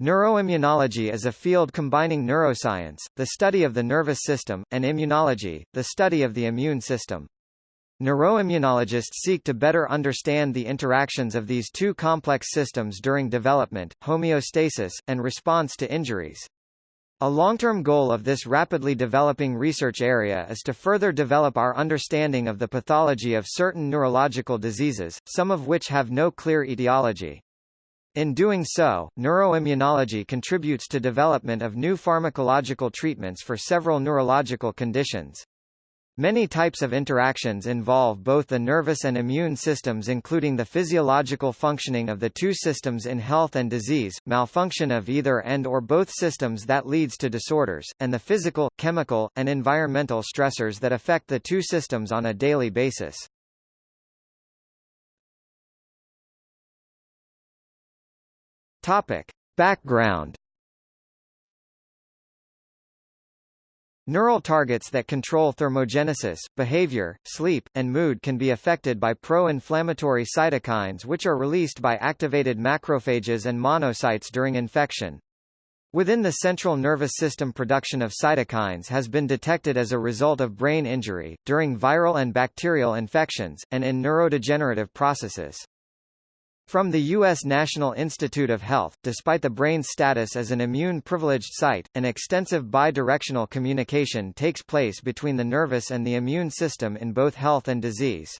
Neuroimmunology is a field combining neuroscience, the study of the nervous system, and immunology, the study of the immune system. Neuroimmunologists seek to better understand the interactions of these two complex systems during development, homeostasis, and response to injuries. A long-term goal of this rapidly developing research area is to further develop our understanding of the pathology of certain neurological diseases, some of which have no clear etiology. In doing so, neuroimmunology contributes to development of new pharmacological treatments for several neurological conditions. Many types of interactions involve both the nervous and immune systems including the physiological functioning of the two systems in health and disease, malfunction of either and or both systems that leads to disorders, and the physical, chemical, and environmental stressors that affect the two systems on a daily basis. Topic. Background Neural targets that control thermogenesis, behavior, sleep, and mood can be affected by pro-inflammatory cytokines which are released by activated macrophages and monocytes during infection. Within the central nervous system production of cytokines has been detected as a result of brain injury, during viral and bacterial infections, and in neurodegenerative processes. From the U.S. National Institute of Health, despite the brain's status as an immune-privileged site, an extensive bidirectional communication takes place between the nervous and the immune system in both health and disease.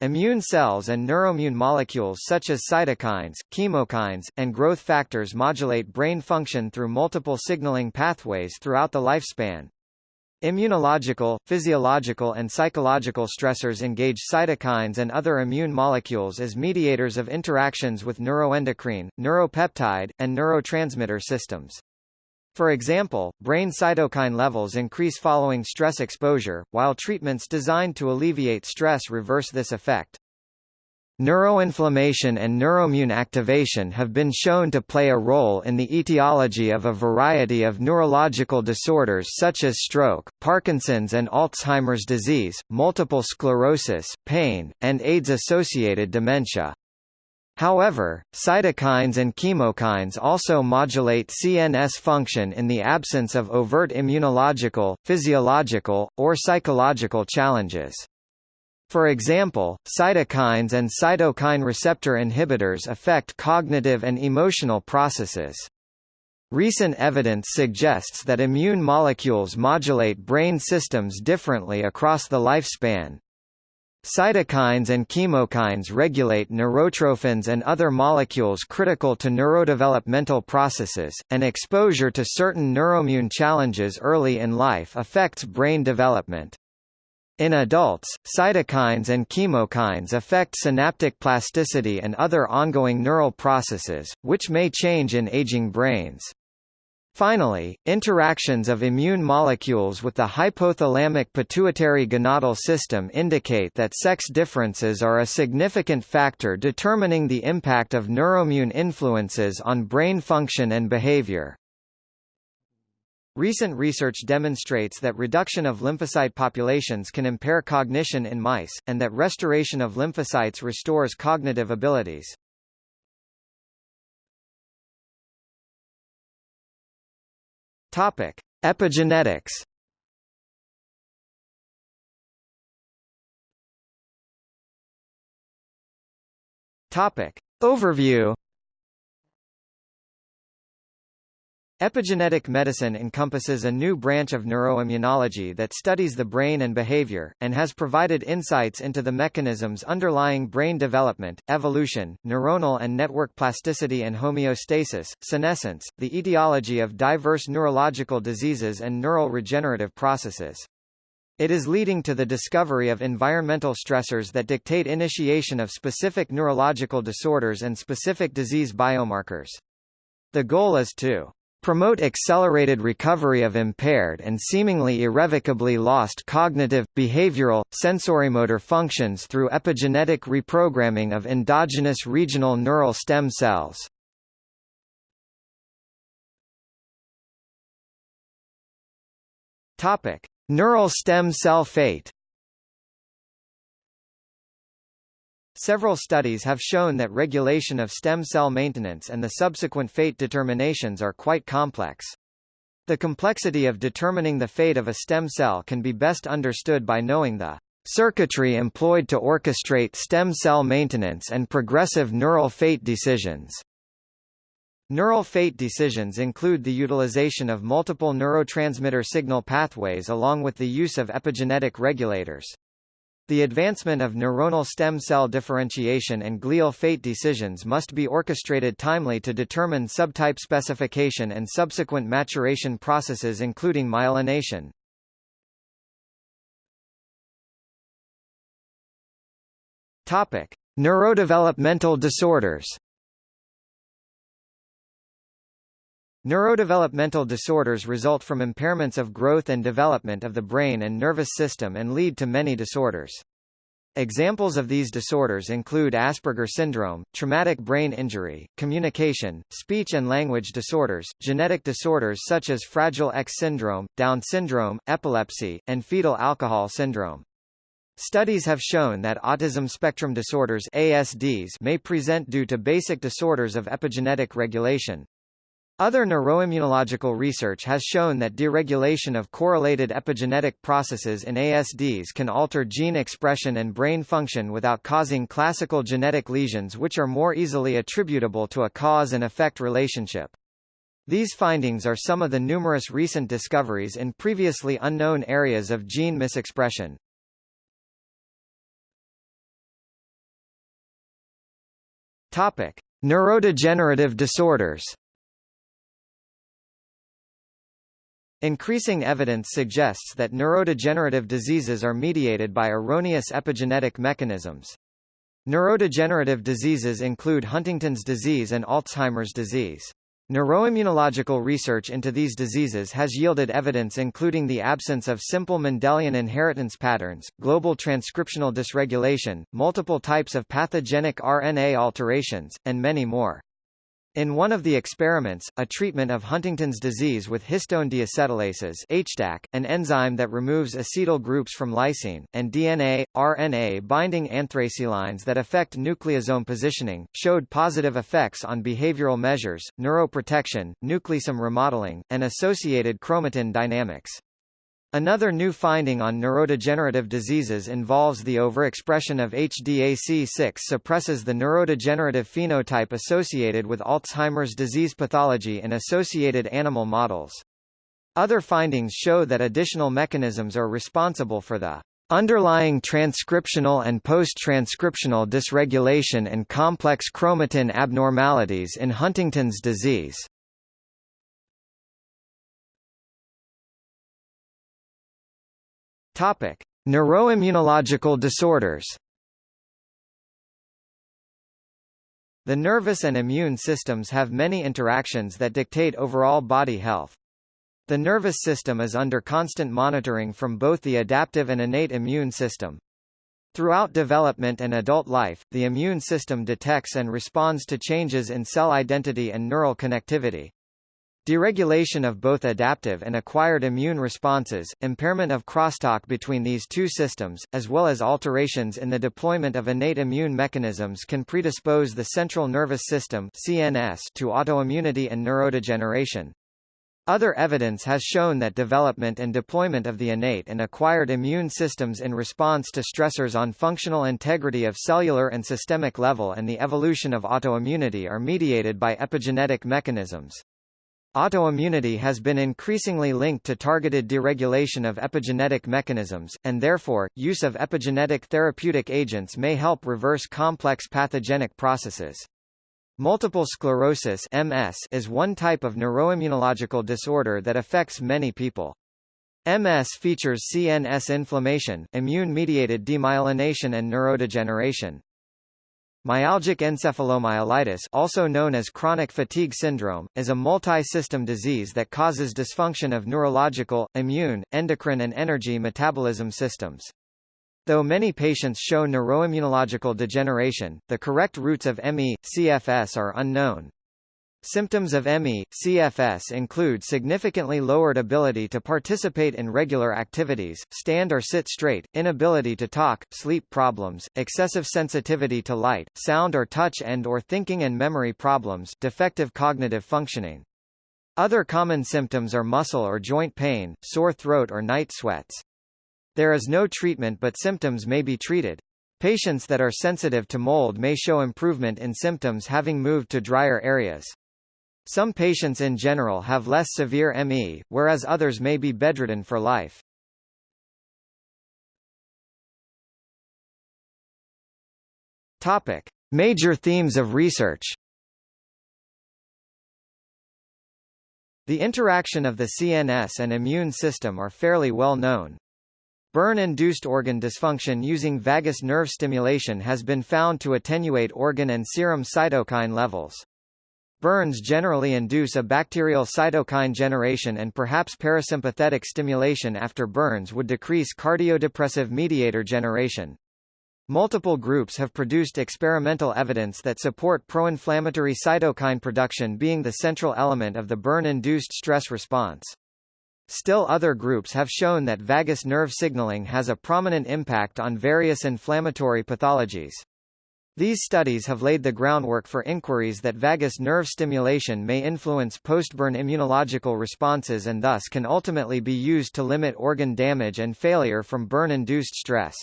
Immune cells and neuroimmune molecules such as cytokines, chemokines, and growth factors modulate brain function through multiple signaling pathways throughout the lifespan. Immunological, physiological and psychological stressors engage cytokines and other immune molecules as mediators of interactions with neuroendocrine, neuropeptide, and neurotransmitter systems. For example, brain cytokine levels increase following stress exposure, while treatments designed to alleviate stress reverse this effect. Neuroinflammation and neuroimmune activation have been shown to play a role in the etiology of a variety of neurological disorders such as stroke, Parkinson's and Alzheimer's disease, multiple sclerosis, pain, and AIDS-associated dementia. However, cytokines and chemokines also modulate CNS function in the absence of overt immunological, physiological, or psychological challenges. For example, cytokines and cytokine receptor inhibitors affect cognitive and emotional processes. Recent evidence suggests that immune molecules modulate brain systems differently across the lifespan. Cytokines and chemokines regulate neurotrophins and other molecules critical to neurodevelopmental processes, and exposure to certain neuroimmune challenges early in life affects brain development. In adults, cytokines and chemokines affect synaptic plasticity and other ongoing neural processes, which may change in aging brains. Finally, interactions of immune molecules with the hypothalamic pituitary gonadal system indicate that sex differences are a significant factor determining the impact of neuroimmune influences on brain function and behavior. Recent research demonstrates that reduction of lymphocyte populations can impair cognition in mice, and that restoration of lymphocytes restores cognitive abilities. Topic: Epigenetics. Topic: Overview. Epigenetic medicine encompasses a new branch of neuroimmunology that studies the brain and behavior, and has provided insights into the mechanisms underlying brain development, evolution, neuronal and network plasticity and homeostasis, senescence, the etiology of diverse neurological diseases and neural regenerative processes. It is leading to the discovery of environmental stressors that dictate initiation of specific neurological disorders and specific disease biomarkers. The goal is to promote accelerated recovery of impaired and seemingly irrevocably lost cognitive, behavioral, sensorimotor functions through epigenetic reprogramming of endogenous regional neural stem cells. Neural stem cell fate Several studies have shown that regulation of stem cell maintenance and the subsequent fate determinations are quite complex. The complexity of determining the fate of a stem cell can be best understood by knowing the circuitry employed to orchestrate stem cell maintenance and progressive neural fate decisions. Neural fate decisions include the utilization of multiple neurotransmitter signal pathways along with the use of epigenetic regulators. The advancement of neuronal stem cell differentiation and glial fate decisions must be orchestrated timely to determine subtype specification and subsequent maturation processes including myelination. Topic: Neurodevelopmental disorders. Neurodevelopmental disorders result from impairments of growth and development of the brain and nervous system and lead to many disorders. Examples of these disorders include Asperger syndrome, traumatic brain injury, communication, speech and language disorders, genetic disorders such as Fragile X syndrome, Down syndrome, epilepsy, and fetal alcohol syndrome. Studies have shown that autism spectrum disorders ASDs may present due to basic disorders of epigenetic regulation, other neuroimmunological research has shown that deregulation of correlated epigenetic processes in ASDs can alter gene expression and brain function without causing classical genetic lesions which are more easily attributable to a cause and effect relationship. These findings are some of the numerous recent discoveries in previously unknown areas of gene misexpression. Topic: Neurodegenerative disorders. Increasing evidence suggests that neurodegenerative diseases are mediated by erroneous epigenetic mechanisms. Neurodegenerative diseases include Huntington's disease and Alzheimer's disease. Neuroimmunological research into these diseases has yielded evidence including the absence of simple Mendelian inheritance patterns, global transcriptional dysregulation, multiple types of pathogenic RNA alterations, and many more. In one of the experiments, a treatment of Huntington's disease with histone deacetylases HDAC, an enzyme that removes acetyl groups from lysine, and DNA, RNA binding anthracyclines that affect nucleosome positioning, showed positive effects on behavioral measures, neuroprotection, nucleosome remodeling, and associated chromatin dynamics. Another new finding on neurodegenerative diseases involves the overexpression of HDAC6 suppresses the neurodegenerative phenotype associated with Alzheimer's disease pathology in associated animal models. Other findings show that additional mechanisms are responsible for the underlying transcriptional and post-transcriptional dysregulation and complex chromatin abnormalities in Huntington's disease. Topic: Neuroimmunological disorders. The nervous and immune systems have many interactions that dictate overall body health. The nervous system is under constant monitoring from both the adaptive and innate immune system. Throughout development and adult life, the immune system detects and responds to changes in cell identity and neural connectivity. Deregulation of both adaptive and acquired immune responses, impairment of crosstalk between these two systems, as well as alterations in the deployment of innate immune mechanisms can predispose the central nervous system CNS to autoimmunity and neurodegeneration. Other evidence has shown that development and deployment of the innate and acquired immune systems in response to stressors on functional integrity of cellular and systemic level and the evolution of autoimmunity are mediated by epigenetic mechanisms. Autoimmunity has been increasingly linked to targeted deregulation of epigenetic mechanisms, and therefore, use of epigenetic therapeutic agents may help reverse complex pathogenic processes. Multiple sclerosis MS is one type of neuroimmunological disorder that affects many people. MS features CNS inflammation, immune-mediated demyelination and neurodegeneration. Myalgic encephalomyelitis also known as chronic fatigue syndrome, is a multi-system disease that causes dysfunction of neurological, immune, endocrine and energy metabolism systems. Though many patients show neuroimmunological degeneration, the correct roots of ME, CFS are unknown. Symptoms of ME, CFS include significantly lowered ability to participate in regular activities, stand or sit straight, inability to talk, sleep problems, excessive sensitivity to light, sound or touch and or thinking and memory problems defective cognitive functioning. Other common symptoms are muscle or joint pain, sore throat or night sweats. There is no treatment but symptoms may be treated. Patients that are sensitive to mold may show improvement in symptoms having moved to drier areas. Some patients in general have less severe ME, whereas others may be bedridden for life. Topic: Major themes of research. The interaction of the CNS and immune system are fairly well known. Burn-induced organ dysfunction using vagus nerve stimulation has been found to attenuate organ and serum cytokine levels. Burns generally induce a bacterial cytokine generation and perhaps parasympathetic stimulation after burns would decrease cardiodepressive mediator generation. Multiple groups have produced experimental evidence that support pro-inflammatory cytokine production being the central element of the burn-induced stress response. Still other groups have shown that vagus nerve signaling has a prominent impact on various inflammatory pathologies. These studies have laid the groundwork for inquiries that vagus nerve stimulation may influence postburn immunological responses and thus can ultimately be used to limit organ damage and failure from burn-induced stress.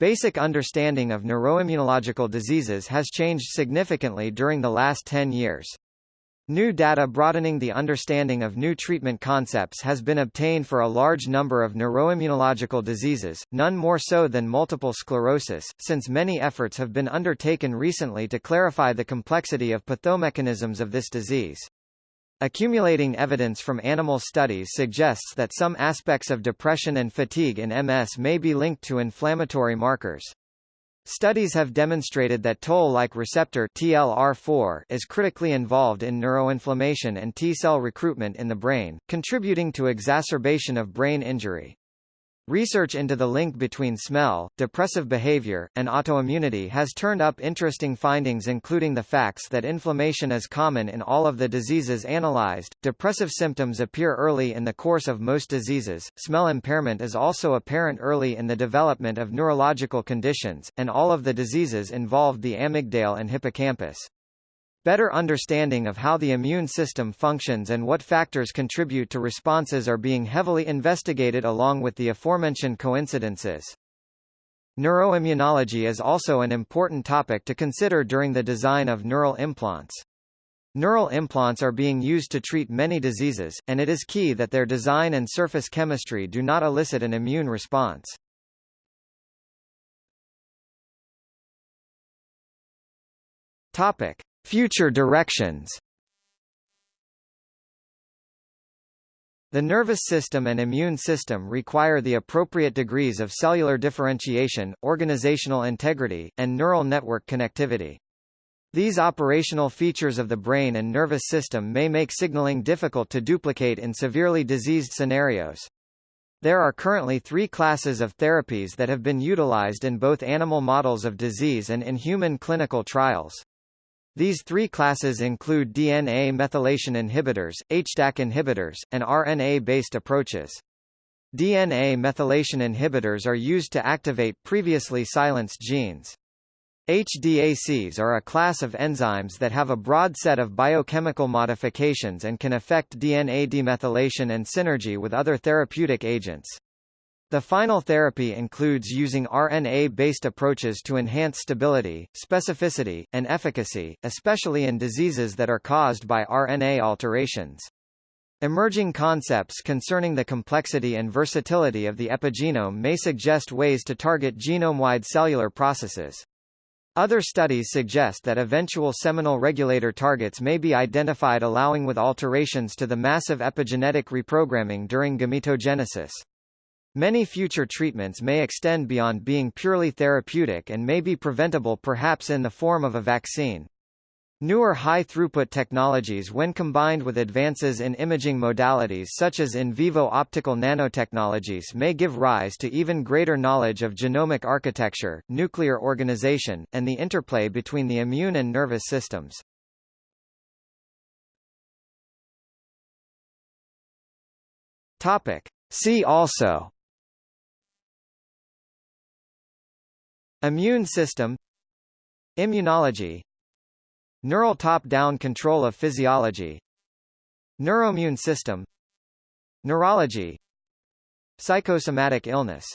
Basic understanding of neuroimmunological diseases has changed significantly during the last 10 years. New data broadening the understanding of new treatment concepts has been obtained for a large number of neuroimmunological diseases, none more so than multiple sclerosis, since many efforts have been undertaken recently to clarify the complexity of pathomechanisms of this disease. Accumulating evidence from animal studies suggests that some aspects of depression and fatigue in MS may be linked to inflammatory markers. Studies have demonstrated that Toll-like receptor TLR4 is critically involved in neuroinflammation and T-cell recruitment in the brain, contributing to exacerbation of brain injury. Research into the link between smell, depressive behavior, and autoimmunity has turned up interesting findings including the facts that inflammation is common in all of the diseases analyzed, depressive symptoms appear early in the course of most diseases, smell impairment is also apparent early in the development of neurological conditions, and all of the diseases involved the amygdale and hippocampus. Better understanding of how the immune system functions and what factors contribute to responses are being heavily investigated along with the aforementioned coincidences. Neuroimmunology is also an important topic to consider during the design of neural implants. Neural implants are being used to treat many diseases, and it is key that their design and surface chemistry do not elicit an immune response. Topic: Future directions The nervous system and immune system require the appropriate degrees of cellular differentiation, organizational integrity, and neural network connectivity. These operational features of the brain and nervous system may make signaling difficult to duplicate in severely diseased scenarios. There are currently three classes of therapies that have been utilized in both animal models of disease and in human clinical trials. These three classes include DNA methylation inhibitors, HDAC inhibitors, and RNA-based approaches. DNA methylation inhibitors are used to activate previously silenced genes. HDACs are a class of enzymes that have a broad set of biochemical modifications and can affect DNA demethylation and synergy with other therapeutic agents. The final therapy includes using RNA-based approaches to enhance stability, specificity, and efficacy, especially in diseases that are caused by RNA alterations. Emerging concepts concerning the complexity and versatility of the epigenome may suggest ways to target genome-wide cellular processes. Other studies suggest that eventual seminal regulator targets may be identified allowing with alterations to the massive epigenetic reprogramming during gametogenesis. Many future treatments may extend beyond being purely therapeutic and may be preventable perhaps in the form of a vaccine. Newer high-throughput technologies when combined with advances in imaging modalities such as in vivo optical nanotechnologies may give rise to even greater knowledge of genomic architecture, nuclear organization, and the interplay between the immune and nervous systems. Topic. See also Immune system Immunology Neural top-down control of physiology Neuroimmune system Neurology Psychosomatic illness